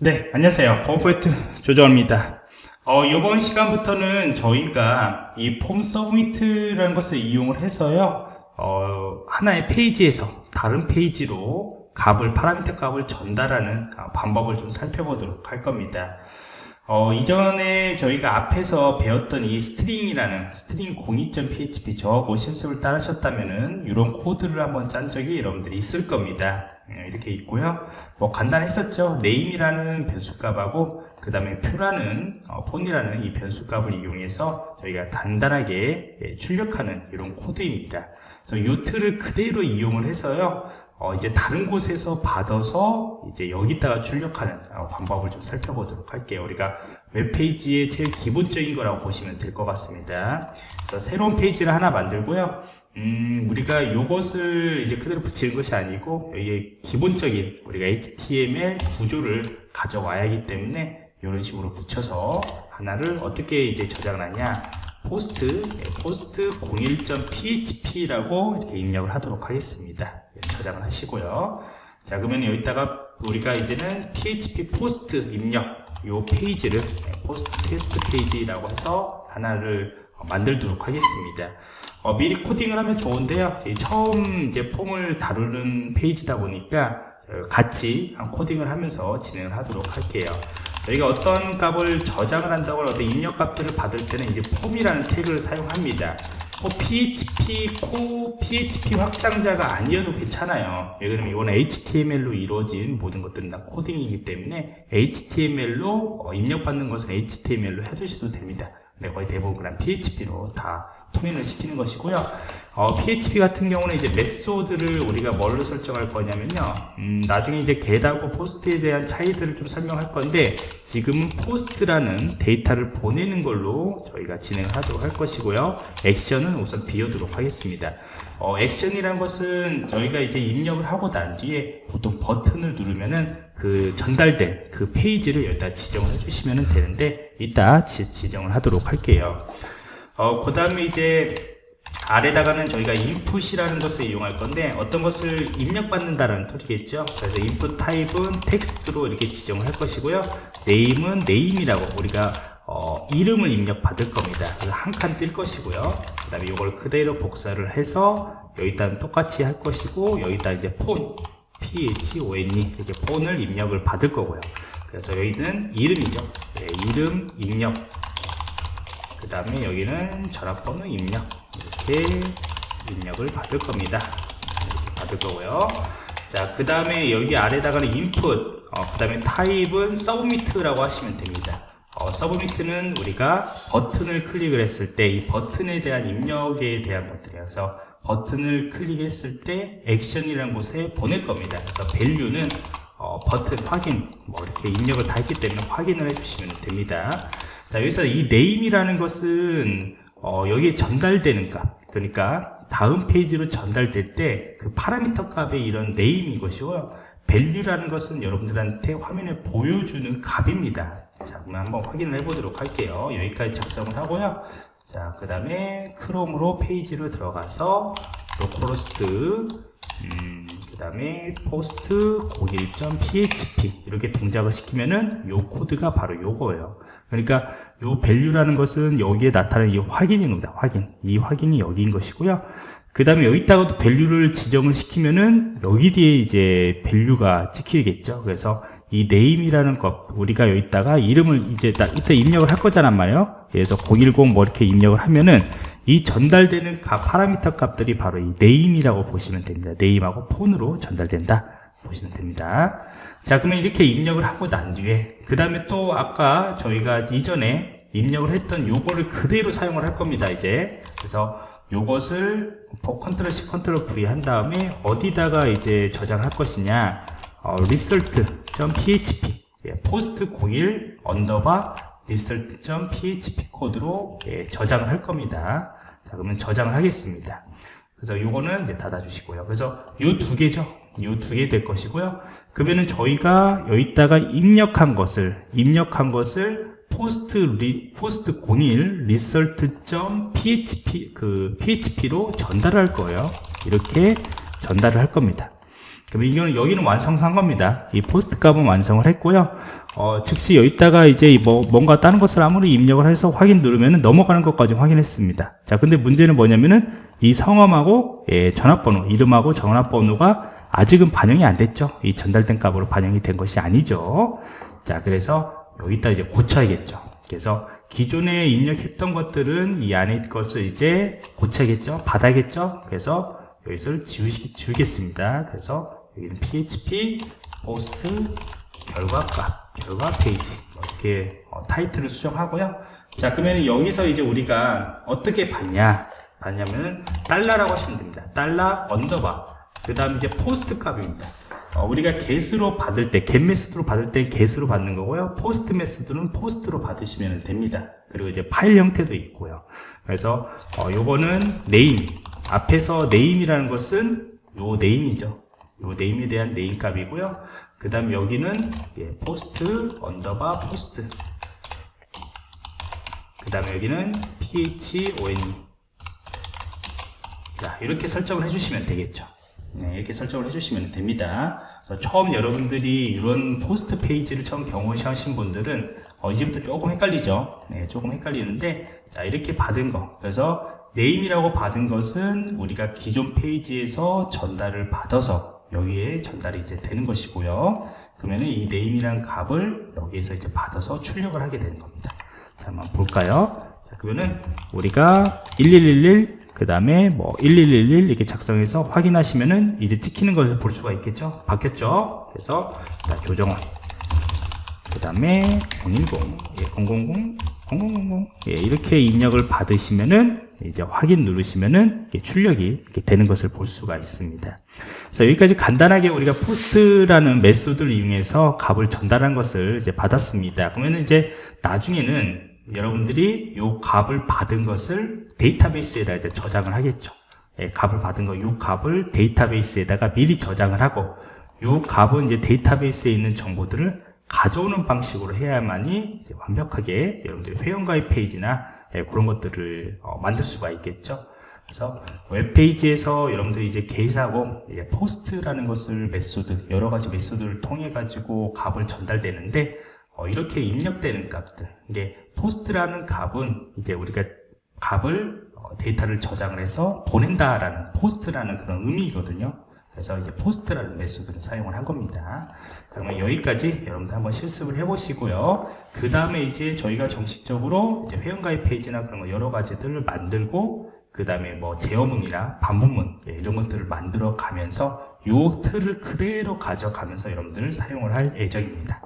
네, 안녕하세요. 퍼포트 조정입니다. 어, 이번 시간부터는 저희가 이 form submit이라는 것을 이용을 해서요, 어, 하나의 페이지에서 다른 페이지로 값을, 파라미터 값을 전달하는 방법을 좀 살펴보도록 할 겁니다. 어, 이전에 저희가 앞에서 배웠던 이 스트링이라는 스트링 02.php 저하고 실습을 따르셨다면은 이런 코드를 한번 짠 적이 여러분들이 있을 겁니다. 네, 이렇게 있고요. 뭐 간단했었죠. name이라는 변수값하고 그 다음에 표라는 어, 폰이라는 이 변수값을 이용해서 저희가 단단하게 예, 출력하는 이런 코드입니다. 그래서 이 틀을 그대로 이용을 해서요. 어, 이제 다른 곳에서 받아서 이제 여기다가 출력하는 어, 방법을 좀 살펴보도록 할게요. 우리가 웹페이지의 제일 기본적인 거라고 보시면 될 것 같습니다. 그래서 새로운 페이지를 하나 만들고요. 음, 우리가 이것을 이제 그대로 붙이는 것이 아니고 여기에 기본적인 우리가 HTML 구조를 가져와야 하기 때문에 이런 식으로 붙여서 하나를 어떻게 이제 저장을 하냐 post 네, post 01.php라고 이렇게 입력을 하도록 하겠습니다. 네, 저장을 하시고요. 자 그러면 여기다가 우리가 이제는 php post 입력 요 페이지를 네, post 테스트 페이지라고 해서 하나를 만들도록 하겠습니다. 어, 미리 코딩을 하면 좋은데요. 처음 이제 폼을 다루는 페이지다 보니까 같이 코딩을 하면서 진행을 하도록 할게요 저희가 어떤 값을 저장을 한다고 어떤 입력 값들을 받을 때는 이제 폼이라는 태그를 사용합니다. 뭐 PHP, 코, PHP 확장자가 아니어도 괜찮아요. 왜냐면 이거는 HTML로 이루어진 모든 것들은 다 코딩이기 때문에 HTML로 어, 입력받는 것은 HTML로 해두셔도 됩니다. 근데 거의 대부분 그냥 PHP로 다 통일을 시키는 것이고요. 어, PHP 같은 경우는 이제 메소드를 우리가 뭘로 설정할 거냐면요. 음, 나중에 이제 get하고 post에 대한 차이들을 좀 설명할 건데 지금은 post라는 데이터를 보내는 걸로 저희가 진행을 하도록 할 것이고요. 액션은 우선 비워두도록 하겠습니다. 어, 액션이란 것은 저희가 이제 입력을 하고 난 뒤에 보통 버튼을 누르면은 그 전달된 그 페이지를 여기다 지정을 해주시면 되는데 이따 지, 지정을 하도록 할게요. 어, 그 다음에 이제 아래다가는 저희가 input이라는 것을 이용할 건데 어떤 것을 입력받는다는 소리겠죠? 그래서 input 타입은 텍스트로 이렇게 지정할 것이고요. name은 name이라고 우리가 어, 이름을 입력받을 겁니다. 한 칸 뜰 것이고요. 그 다음에 이걸 그대로 복사를 해서 여기다 똑같이 할 것이고 여기다 이제 폰 phone 이렇게 폰을 입력을 받을 거고요. 그래서 여기는 이름이죠. 네, 이름 입력 그 다음에 여기는 전화번호 입력. 이렇게 입력을 받을 겁니다. 이렇게 받을 거고요. 자그 다음에 여기 아래다가는 input 어, 그 다음에 타입은 submit라고 하시면 됩니다. 어, submit는 우리가 버튼을 클릭을 했을 때 이 버튼에 대한 입력에 대한 그래서 버튼을 클릭했을 때 액션이라는 곳에 보낼 겁니다. 그래서 value는 어, 버튼 확인 뭐 이렇게 입력을 다 했기 때문에 확인을 해주시면 됩니다 자 여기서 이 name이라는 것은 어, 여기에 전달되는 값. 그러니까 다음 페이지로 전달될 때 그 파라미터 값의 이런 name이 것이고요 value라는 것은 여러분들한테 화면에 보여주는 값입니다. 자 그러면 한번 확인을 해 보도록 할게요. 여기까지 작성을 하고요. 자그 다음에 크롬으로 페이지로 들어가서 localhost 음, 그 다음에 post 01.php 이렇게 동작을 시키면은 요 코드가 바로 요거예요 그러니까 요 value라는 것은 여기에 나타나는 이 확인인 겁니다. 확인. 이 확인이 여기인 것이고요. 그 다음에 여기다가도 value를 지정을 시키면은 여기 뒤에 이제 value가 찍히겠죠. 그래서 이 name이라는 것 우리가 여기다가 이름을 이제 딱 이때 입력을 할 거잖아 말이에요. 그래서 010 뭐 이렇게 입력을 하면은 이 전달되는 값 파라미터 값들이 바로 이 name이라고 보시면 됩니다. name하고 phone으로 전달된다. 보시면 됩니다. 자 그러면 이렇게 입력을 하고 난 뒤에 그 다음에 또 아까 저희가 이전에 입력을 했던 요거를 그대로 사용을 할 겁니다 이제 그래서 요것을 control C control V 한 다음에 어디다가 이제 저장할 것이냐 어, result.php 예, post 01 underbar result.php 코드로 예, 저장을 할 겁니다. 자 그러면 저장을 하겠습니다. 그래서 요거는 이제 닫아 주시고요. 그래서 요 두 개죠? 요 두 개 될 것이고요. 그러면은 저희가 여기다가 입력한 것을 입력한 것을 post 리, post 01 result.php 그 php로 전달할 거예요. 이렇게 전달을 할 겁니다. 그럼 이거는 여기는 완성한 겁니다. 이 post 값은 완성을 했고요. 어, 즉시 여기다가 이제 뭐 뭔가 다른 것을 아무리 입력을 해서 확인 누르면 넘어가는 것까지 확인했습니다. 자, 근데 문제는 뭐냐면은 이 성함하고 예, 전화번호, 이름하고 전화번호가 아직은 반영이 안 됐죠. 이 전달된 값으로 반영이 된 것이 아니죠. 자, 그래서 여기다 이제 고쳐야겠죠. 그래서 기존에 입력했던 것들은 이 안에 것을 이제 고쳐야겠죠. 받아야겠죠. 그래서 여기서 지우시, 지우겠습니다. 그래서 여기는 php post 결과값, 결과 페이지 뭐 이렇게 어, 타이틀을 수정하고요. 자, 그러면 여기서 이제 우리가 어떻게 받냐? 받냐면은 달러라고 하시면 됩니다. 달러 underbar. 그 다음 이제 post 값입니다. 어, 우리가 get으로 받을 때, get method로 받을 때 get으로 받는 거고요. post method는 post로 받으시면 됩니다. 그리고 이제 파일 형태도 있고요. 그래서 어, 요거는 name. 앞에서 name이라는 것은 요 name이죠. 요 name에 대한 name 값이고요. 그 다음 여기는 예, post underbar post. 그 다음에 여기는 phone. 자, 이렇게 설정을 해주시면 되겠죠. 네, 이렇게 설정을 해주시면 됩니다. 그래서 처음 여러분들이 이런 post 페이지를 처음 경험하신 분들은 어, 이제부터 조금 헷갈리죠. 네, 조금 헷갈리는데 자 이렇게 받은 거. 그래서 name이라고 받은 것은 우리가 기존 페이지에서 전달을 받아서 여기에 전달이 이제 되는 것이고요. 그러면은 이 네임이란 값을 여기에서 이제 받아서 출력을 하게 되는 겁니다. 자, 한번 볼까요? 자, 그러면은 우리가 1111 그 다음에 뭐 1111 이렇게 작성해서 확인하시면은 이제 찍히는 것을 볼 수가 있겠죠 바뀌었죠 그래서 자, 조정원 그 다음에 010 예, 000 0000 예, 이렇게 입력을 받으시면은 이제 확인 누르시면은 출력이 되는 것을 볼 수가 있습니다 그래서 여기까지 간단하게 우리가 post라는 method를 이용해서 값을 전달한 것을 이제 받았습니다 그러면 이제 나중에는 여러분들이 요 값을 받은 것을 데이터베이스에다 이제 저장을 하겠죠. 예, 값을 받은 거, 요 값을 데이터베이스에다가 미리 저장을 하고, 요 값은 이제 데이터베이스에 있는 정보들을 가져오는 방식으로 해야만이 완벽하게 여러분들이 회원가입 페이지나 예, 그런 것들을 어, 만들 수가 있겠죠. 그래서 웹페이지에서 여러분들이 이제 게시하고 이제 post라는 것을 method, 여러 가지 method를 통해 가지고 값을 전달되는데 어, 이렇게 입력되는 값들 이게 post라는 값은 이제 우리가 값을 어, 데이터를 저장을 해서 보낸다라는 post라는 그런 의미거든요. 그래서 이제 post라는 method를 사용을 한 겁니다. 그러면 여기까지 여러분들 한번 실습을 해보시고요. 그 다음에 이제 저희가 정식적으로 이제 회원가입 페이지나 그런 거 여러 가지들을 만들고 그 다음에 뭐 제어문이나 반복문 예, 이런 것들을 만들어 가면서 요 틀을 그대로 가져가면서 여러분들을 사용을 할 예정입니다.